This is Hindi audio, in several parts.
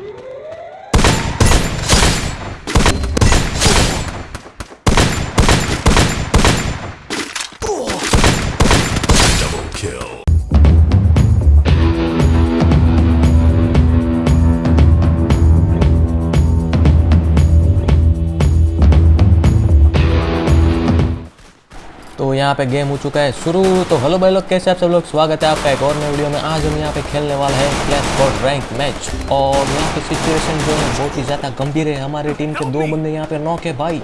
Yeah. तो यहाँ पे गेम हो चुका है शुरू। तो हेलो भाई लोग, कैसे आप सब लोग? स्वागत है आपका एक और नए वीडियो में। आज हम यहाँ पे खेलने वाला है क्लैश फॉर रैंक मैच और यहाँ पे सिचुएशन जो है, बहुत ही ज़्यादा गंभीर है। हमारी टीम के दो बंदे यहाँ पे नॉक है भाई।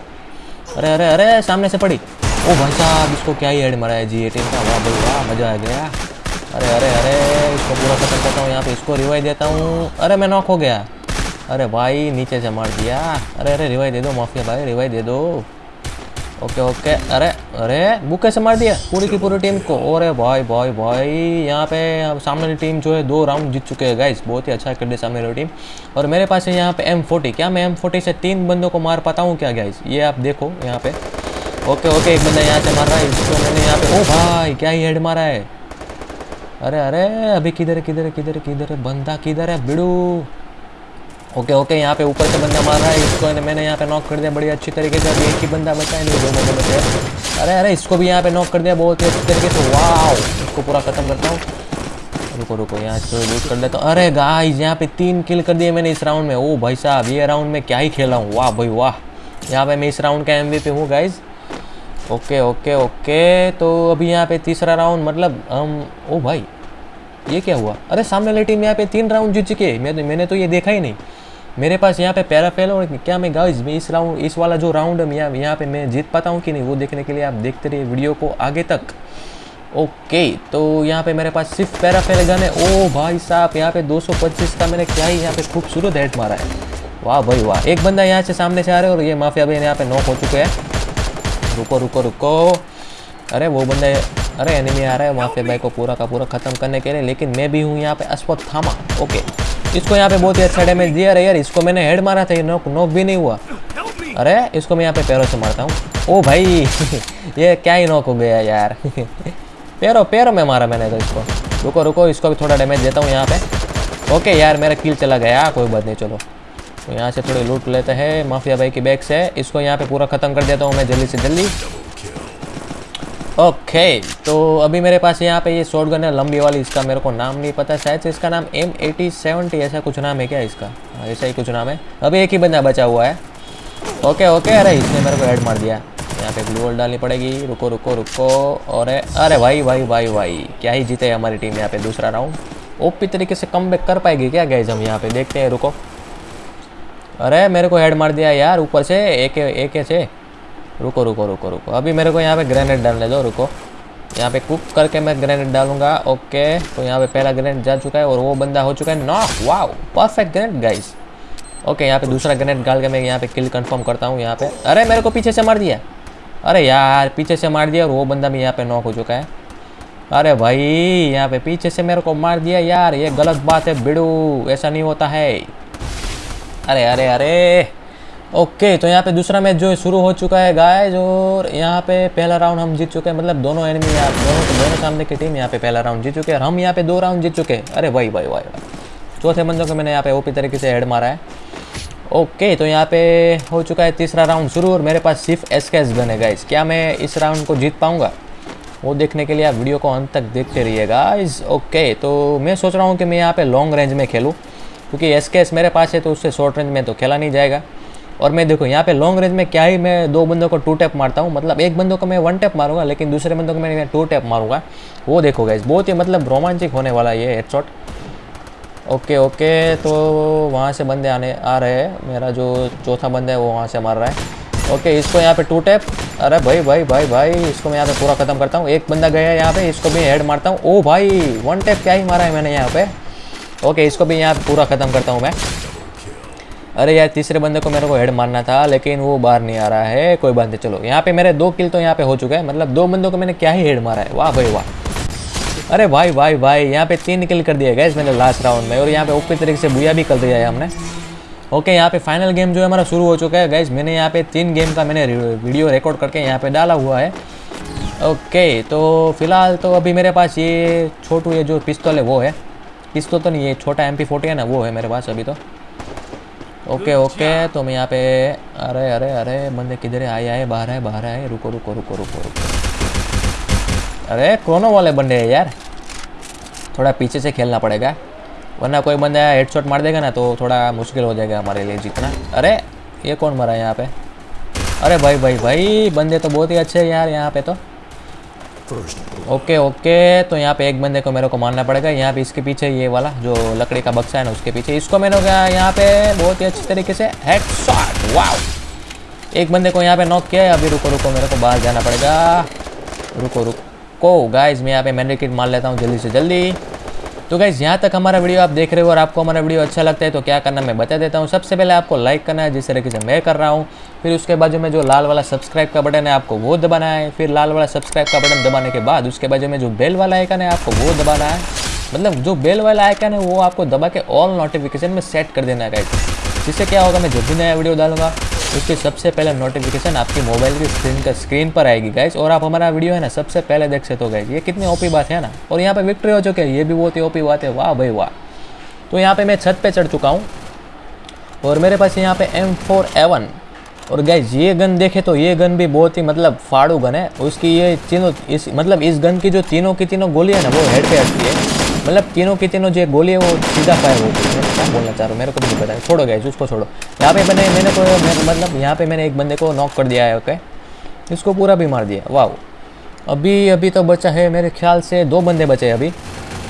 अरे अरे अरे, सामने से पड़ी। ओ भाई साहब, इसको क्या ही हेड मारा है जी टीम का? वाह भाई, वाह, मज़ा आ गया। अरे अरे अरे, इसको पूरा खत्म करता हूँ। यहाँ पे इसको रिवाइव देता हूँ। अरे, मैं नॉक हो गया। अरे भाई, नीचे से मार दिया। अरे अरे रिवाइव दे दो, माफिया भाई रिवाइव दे दो। ओके ओके अरे अरे, बुक कैसे मार दिया? पूरी की पूरी टीम को। अरे भाई भाई भाई। यहाँ पे सामने वाली टीम जो है, दो राउंड जीत चुके हैं गाइज़ बहुत ही अच्छा कर सामने वाली टीम और मेरे पास है यहाँ पे एम फोर्टी क्या मैं एम फोर्टी से तीन बंदों को मार पाता हूँ क्या गाइस ये आप देखो यहाँ पे। ओके ओके एक बंदा यहाँ से मार रहा है। इसको मैंने यहाँ पे ओ भाई, क्या ही हेड मारा है? अरे अरे, अभी किधर किधर किधर किधर बंदा किधर है? बिड़ू। ओके ओके, यहाँ पे ऊपर से बंदा मार रहा है, इसको मैंने यहाँ पे नॉक कर दिया बड़ी अच्छी तरीके से अभी एक ही बंदा बचा है, नहीं, दो बंदे बचे अरे अरे, इसको भी यहाँ पे नॉक कर दिया बहुत ही अच्छी तरीके से वाह इसको पूरा खत्म करता हूँ। रुको रुको, यहाँ से लूट कर हूँ। अरे गाइस यहाँ पे तीन किल कर दिए मैंने इस राउंड में। ओ, भाई साहब, ये राउंड में क्या ही खेला हूँ। वाह, भाई, वाह। यहाँ पे मैं इस राउंड का एम हूँ गाइज़ ओके ओके ओके तो अभी यहाँ पे तीसरा राउंड मतलब हम, ओ, भाई, ये क्या हुआ? अरे, सामने वाली टीम यहाँ पे तीन राउंड जीत चुके मैं तो मैंने तो ये देखा ही नहीं। मेरे पास यहाँ पे पैराफेल और क्या मैं गाइस मैं इस राउंड इस वाला जो राउंड है यहाँ यहाँ पे मैं जीत पाता हूँ कि नहीं, वो देखने के लिए आप देखते रहिए वीडियो को आगे तक। ओके तो यहाँ पे मेरे पास सिर्फ़ पैराफेल गन है। ओ भाई साहब, यहाँ पे 225 का मैंने क्या ही यहाँ पे खूबसूरत हेड मारा है। वाह भाई वाह, एक बंदा यहाँ से सामने से आ रहा है और ये माफिया भाई यहाँ पे नॉक हो चुके हैं। रुको रुको रुको। अरे वो बंदे, अरे एनिमी आ रहा है माफिया भाई को पूरा का पूरा ख़त्म करने के लिए, लेकिन मैं भी हूँ यहाँ पे अश्वत्थामा ओके इसको यहाँ पे बहुत ही अच्छा डैमेज दिया यार। इसको मैंने हेड मारा था, ये नोक नोक भी नहीं हुआ। अरे, इसको मैं यहाँ पे पैरों से मारता हूँ। ओ भाई, ये क्या ही नोक हो गया यार। पैरों पैरों में मारा मैंने तो इसको। रुको रुको, इसको भी थोड़ा डैमेज देता हूँ यहाँ पे। ओके यार, मेरा किल चला गया, कोई बात नहीं, चलो। तो यहाँ से थोड़ी लूट लेते हैं। माफिया भाई की बैग से इसको यहाँ पे पूरा ख़त्म कर देता हूँ मैं जल्दी से जल्दी। ओके तो अभी मेरे पास यहाँ पे ये शॉर्ट गन है लंबी वाली इसका मेरे को नाम नहीं पता शायद से इसका नाम एम एटी सेवेंटी ऐसा कुछ नाम है क्या इसका? हाँ, ऐसा ही कुछ नाम है। अभी एक ही बंदा बचा हुआ है। ओके ओके अरे इसने मेरे को हेड मार दिया। यहाँ पे ग्लू वॉल डालनी पड़ेगी। रुको रुको रुको और अरे भाई भाई भाई भाई क्या ही जीते हमारी टीम यहाँ पे दूसरा राउंड ओपी तरीके से कम कर पाएगी क्या गैज हम यहाँ पे? देखते हैं रुको। अरे मेरे को हेड मार दिया यार ऊपर से एक एक से। रुको रुको रुको रुको। अभी मेरे को यहाँ पे ग्रेनेड डालने दो, रुको। यहाँ पे कुक करके मैं ग्रेनेड डालूँगा ओके तो यहाँ पे पहला ग्रेनेड जा चुका है और वो बंदा हो चुका है knock wow perfect grenade guys okay यहाँ पे दूसरा ग्रेनेड डाल के मैं यहाँ पे किल कंफर्म करता हूँ यहाँ पे। अरे, मेरे को पीछे से मार दिया। अरे यार, पीछे से मार दिया और वो बंदा भी यहाँ पे नॉक हो चुका है। अरे भाई, यहाँ पे पीछे से मेरे को मार दिया यार, ये गलत बात है, बिड़ू। ऐसा नहीं होता है। अरे अरे अरे। ओके तो यहाँ पे दूसरा मैच जो शुरू हो चुका है गाइस और यहाँ पे पहला राउंड हम जीत चुके हैं। मतलब दोनों एनिमी यहाँ दोनों दोनों सामने की टीम यहाँ पे पहला राउंड जीत चुके हैं। हम यहाँ पे दो राउंड जीत चुके हैं। अरे वही भाई भाई भाई चौथे बंदों को मैंने यहाँ पे ओपी तरीके से हेड मारा है। ओके तो यहाँ पे हो चुका है तीसरा राउंड शुरू, और मेरे पास सिर्फ़ एस के एस गन है गाइस क्या मैं इस राउंड को जीत पाऊँगा? वो देखने के लिए आप वीडियो को अंत तक देखते रहिए गाइस ओके तो मैं सोच रहा हूँ कि मैं यहाँ पे लॉन्ग रेंज में खेलूँ, क्योंकि एस मेरे पास है तो उससे शॉर्ट रेंज में तो खेला नहीं जाएगा। और मैं देखो, यहाँ पे लॉन्ग रेंज में क्या ही मैं दो बंदों को टू टैप मारता हूँ। मतलब एक बंदों को मैं वन टैप मारूँगा, लेकिन दूसरे बंदों को मैं टू टैप मारूँगा। वो देखो गाइस बहुत ही मतलब रोमांचिक होने वाला ये हेडशॉट ओके ओके तो वहाँ से बंदे आने आ रहे हैं। मेरा जो चौथा बंदा है, वो वहाँ से मार रहा है। ओके इसको यहाँ पे टू टैप अरे भाई भाई भाई भाई, इसको मैं यहाँ पे पूरा ख़त्म करता हूँ। एक बंदा गया है यहाँ पे, इसको भी हेड मारता हूँ। ओ भाई वन टैप क्या ही मारा है मैंने यहाँ पे। ओके इसको भी यहाँ पे पूरा ख़त्म करता हूँ मैं। अरे यार, तीसरे बंदे को मेरे को हेड मारना था, लेकिन वो बाहर नहीं आ रहा है। कोई बात नहीं, चलो। यहाँ पे मेरे दो किल तो यहाँ पे हो चुका है। मतलब दो बंदों को मैंने क्या ही हेड मारा है? वाह भाई, वाह। अरे भाई भाई भाई, यहाँ पे तीन किल कर दिया गैस मैंने लास्ट राउंड में। और यहाँ पे ओपी तरीके से बुया भी कर दिया है हमने। ओके यहाँ पे फाइनल गेम जो है हमारा शुरू हो चुका है गैस मैंने यहाँ पे तीन गेम का मैंने वीडियो रिकॉर्ड करके यहाँ पे डाला हुआ है। ओके तो फ़िलहाल तो अभी मेरे पास ये छोटू, ये जो पिस्तौल है, वो है। पिस्तौल तो नहीं, ये छोटा एम पी है ना, वो है मेरे पास अभी तो। ओके ओके तो मैं यहाँ पे अरे अरे अरे बंदे किधर है आए आए बाहर आए बाहर आए रुको रुको रुको रुको रुको। अरे क्रोनो वाले बंदे हैं यार। थोड़ा पीछे से खेलना पड़ेगा वरना कोई बंदा हेडशॉट मार देगा ना तो थोड़ा मुश्किल हो जाएगा हमारे लिए जीतना। अरे ये कौन मरा है यहाँ पे? अरे भाई भाई भाई बंदे तो बहुत ही अच्छे हैं यार यहाँ पे तो। ओके ओके तो यहाँ पे एक बंदे को मेरे को मारना पड़ेगा। यहाँ पे इसके पीछे ये वाला, जो लकड़ी का बक्सा है ना, उसके पीछे इसको मैंने क्या यहाँ पे बहुत ही अच्छी तरीके से हेड शॉट वाव एक बंदे को यहाँ पे नॉक किया है। अभी रुको रुको, मेरे को बाहर जाना पड़ेगा। रुको रुको। गाइज़ मैं यहाँ पे मैंने किट मार लेता हूँ जल्दी से जल्दी। तो गाइज़ यहाँ तक हमारा वीडियो आप देख रहे हो और आपको हमारा वीडियो अच्छा लगता है तो क्या करना मैं बता देता हूँ। सबसे पहले आपको लाइक करना है, जिस तरीके से मैं कर रहा हूँ। फिर उसके बाजू में जो लाल वाला सब्सक्राइब का बटन है, आपको वो दबाना है। फिर लाल वाला सब्सक्राइब का बटन दबाने के बाद उसके बाद बाजू में जो बेल वाला आइकन है, आपको वो दबाना है। मतलब जो बेल वाला आइकन है, वो आपको दबा के ऑल नोटिफिकेशन में सेट कर देना है गाइज़ जिससे क्या होगा, मैं जब भी नया वीडियो डालूँगा उसकी सबसे पहले नोटिफिकेशन आपकी मोबाइल की स्क्रीन का स्क्रीन पर आएगी गाइज़ और आप हमारा वीडियो है ना, सबसे पहले देख सकते हो गाइज़ ये कितनी ओपी बात है ना? और यहाँ पे विक्ट्री हो चुके हैं, ये भी बहुत ही ओपी बात है. वाह भाई, वाह. तो यहाँ पे मैं छत पे चढ़ चुका हूँ और मेरे पास यहाँ पे एम फोर एवन और गाइज़ ये गन देखे तो ये गन भी बहुत ही मतलब फाड़ू गन है. उसकी ये तीनों, इस मतलब इस गन की जो तीनों की तीनों गोली है ना, वो हेड पे हटती है. मतलब तीनों की तीनों जो गोली है वो सीधा फायर है मैं क्या बोलना चाह रहा हूँ? मेरे को भी नहीं पता। है छोड़ो गाइज़ उसको छोड़ो। यहाँ पे मैंने मैंने को मतलब यहाँ पे मैंने एक बंदे को नॉक कर दिया है ओके इसको पूरा भी मार दिया। वाह अभी अभी तो बचा है मेरे ख्याल से दो बंदे बचे अभी।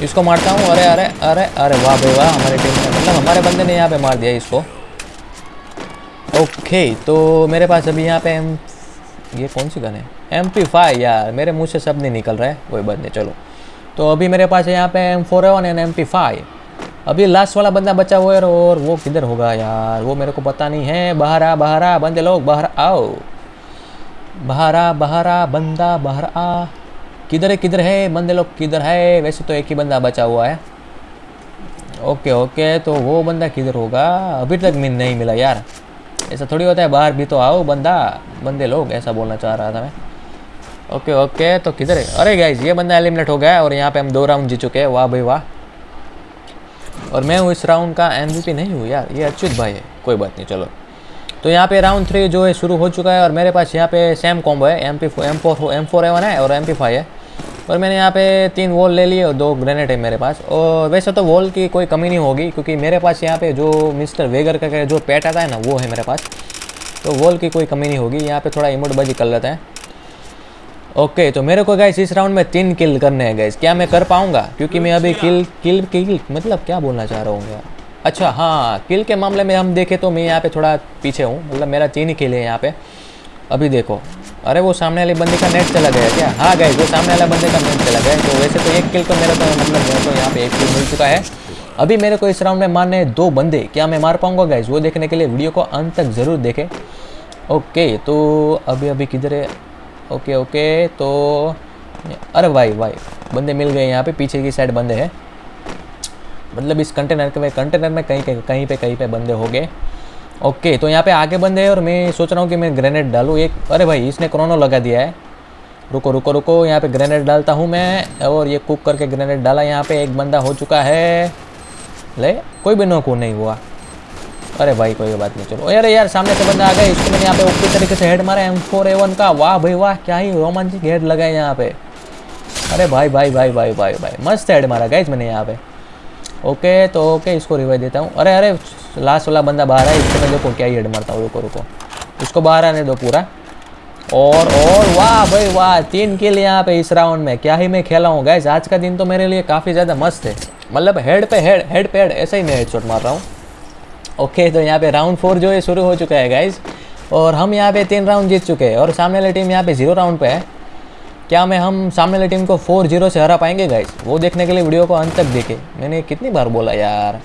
इसको मारता हूँ। अरे अरे अरे अरे, वाह भाई, वाह, हमारे टीम में मतलब हमारे बंदे ने यहाँ पे मार दिया इसको। ओके तो मेरे पास अभी यहाँ पे एम ये कौन सी गन है? एम पी फाइव यार, मेरे मुँह से सब नहीं निकल रहा है। कोई बात नहीं, चलो। तो अभी मेरे पास है यहाँ पे M four A one and M P five अभी लास्ट वाला बंदा बचा हुआ है और वो किधर होगा यार? वो मेरे को पता नहीं है। बाहर आ बाहर आ, बंदे लोग, बाहर आओ। बाहर आ बाहर आ, बंदा बाहर आ। किधर है किधर है? बंदे लोग किधर है? वैसे तो एक ही बंदा बचा हुआ है। ओके ओके तो वो बंदा किधर होगा? अभी तक मिल नहीं मिला यार। ऐसा थोड़ी होता है, बाहर भी तो आओ बंदा। बंदे लोग, ऐसा बोलना चाह रहा था मैं। ओके ओके तो किधर है? अरे गाइज़ ये बंदा एलिमिनेट हो गया और यहाँ पे हम दो राउंड जीत चुके हैं। वाह भाई, वाह। और मैं इस राउंड का एम नहीं हूँ यार, ये अच्युत भाई है। कोई बात नहीं, चलो। तो यहाँ पे राउंड थ्री जो है, शुरू हो चुका है और मेरे पास यहाँ पे सेम कॉम्बो है। M P M four M four A one है और एम पी फाइव है। और मैंने यहाँ पे तीन वॉल ले लिए और दो ग्रेनेड है मेरे पास। और वैसे तो वॉल की कोई कमी नहीं होगी, क्योंकि मेरे पास यहाँ पे जो मिस्टर वेगर का जो पेट आता है ना, वो है मेरे पास। तो वॉल की कोई कमी नहीं होगी। यहाँ पे थोड़ा इमोटबाजी कर लेते हैं। ओके तो मेरे को गाइस इस राउंड में तीन किल करने हैं गाइस क्या मैं कर पाऊँगा? क्योंकि मैं अभी किल किल किल मतलब क्या बोलना चाह रहा हूँ यार? अच्छा हाँ किल के मामले में हम देखें तो मैं यहाँ पे थोड़ा पीछे हूँ. मतलब मेरा तीन ही किल है यहाँ पे. अभी देखो. अरे वो सामने वाले बंदे का नेट चला गया क्या? हाँ गए वो सामने वाला बंदे का नेट चला गया. तो वैसे तो एक किल तो मेरा तो मतलब मेरे को यहाँ पे एक किल मिल चुका है. अभी मेरे को इस राउंड में मारने दो बंदे. क्या मैं मार पाऊँगा गाइज़ वो देखने के लिए वीडियो को अंत तक ज़रूर देखें. ओके तो अभी अभी किधर है? ओके ओके तो अरे भाई भाई, बंदे मिल गए यहाँ पे, पीछे की साइड बंदे हैं। मतलब इस कंटेनर के कंटेनर में कहीं कहीं कहीं पे कहीं पे बंदे हो गए। ओके तो यहाँ पे आगे बंदे हैं और मैं सोच रहा हूँ कि मैं ग्रेनेड डालूँ। एक, अरे भाई, इसने क्रोनो लगा दिया है। रुको रुको रुको, यहाँ पे ग्रेनेड डालता हूँ मैं और ये कुक करके ग्रेनेड डाला। यहाँ पे एक बंदा हो चुका है। ले, कोई भी नोक नहीं हुआ। अरे भाई, कोई बात नहीं, चलो। अरे यार, सामने से बंदा आ गया, इसको मैंने यहाँ पे ओके तरीके से हेड मारा एम फोर एवन का। वाह भाई, वाह, क्या ही रोमांचिक हेड लगा है यहाँ पे। अरे भाई भाई भाई भाई भाई भाई, मस्त हेड मारा गाइज़ मैंने यहाँ पे। ओके तो ओके, इसको रिवाइव देता हूँ। अरे अरे लास्ट वाला बंदा बाहर है इसको मैं देखो क्या ही हेड मारता हूँ, रुको रुको। इसको बाहर आने दो पूरा। और और, वाह भाई, वाह, तीन किल यहाँ पे इस राउंड में। क्या ही मैं खेला हूँ गैस आज का दिन तो मेरे लिए काफ़ी ज़्यादा मस्त है। मतलब हेड पे हेड हेड पे हेड ऐसा ही मैं हेड मार रहा हूँ। ओके तो यहाँ पे राउंड फोर जो है, शुरू हो चुका है गाइज़ और हम यहाँ पे तीन राउंड जीत चुके हैं और सामने वाली टीम यहाँ पे ज़ीरो राउंड पे है. क्या मैं हम सामने वाली टीम को फोर ज़ीरो से हरा पाएँगे गाइज़ वो देखने के लिए वीडियो को अंत तक देखे. मैंने कितनी बार बोला, यार?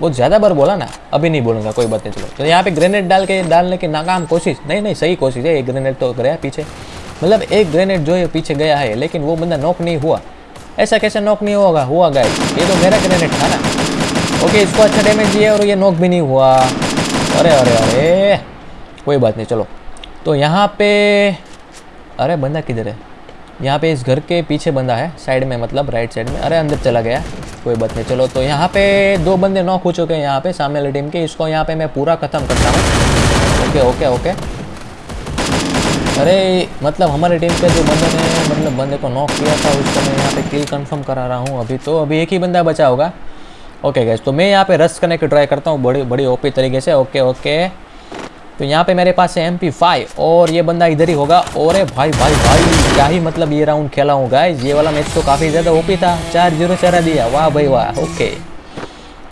बहुत ज़्यादा बार बोला ना? अभी नहीं बोलूँगा, कोई बात नहीं, चलो. तो यहाँ पे ग्रेनेड डाल के, डालने की नाकाम कोशिश नहीं नहीं, सही कोशिश है, एक ग्रेनेड तो गया पीछे. मतलब एक ग्रेनेड जो है, पीछे गया है, लेकिन वो बंदा नॉक नहीं हुआ. ऐसा कैसे नॉक नहीं होगा? हुआ गाइज़ ये तो मेरा ग्रेनेड था ना. ओके इसको अच्छा डैमेज दिया और ये नॉक भी नहीं हुआ। अरे अरे अरे, कोई बात नहीं, चलो। तो यहाँ पे, अरे, बंदा किधर है? यहाँ पे इस घर के पीछे बंदा है साइड में मतलब राइट साइड में। अरे, अंदर चला गया, कोई बात नहीं, चलो। तो यहाँ पे दो बंदे नॉक हो चुके हैं यहाँ पे, सामने वाली टीम के। इसको यहाँ पे मैं पूरा ख़त्म करता हूँ। ओके ओके ओके अरे मतलब हमारी टीम के जो बंदे ने मतलब बंदे को नॉक किया था, उसको मैं यहाँ पे किल कंफर्म करा रहा हूँ। अभी तो अभी एक ही बंदा बचा होगा। ओके गैस तो मैं यहाँ पे रस करने की ट्राई करता हूँ, बड़ी बड़ी ओपी तरीके से। ओके ओके तो यहाँ पे मेरे पास है एम पी फाइव और ये बंदा इधर ही होगा। और भाई भाई भाई, क्या ही मतलब ये राउंड खेला हूँ गाइस ये वाला मैच तो काफ़ी ज़्यादा ओपी था। चार ज़ीरो चरा दिया। वाह भाई, वाह ओके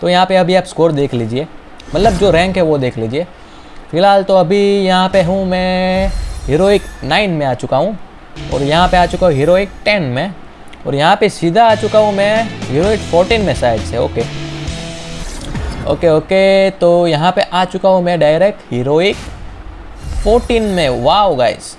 तो यहाँ पे अभी आप स्कोर देख लीजिए। मतलब जो रैंक है वो देख लीजिए। फ़िलहाल तो अभी यहाँ पे हूँ मैं हीरोइक नाइन में आ चुका हूँ, और यहाँ पे आ चुका हूँ हीरोइक टेन में। और यहाँ पे सीधा आ चुका हूँ मैं यूनिट फोर्टीन में साइड से ओके ओके ओके तो यहाँ पे आ चुका हूँ मैं डायरेक्ट हीरोइक फोर्टीन में। Wow guys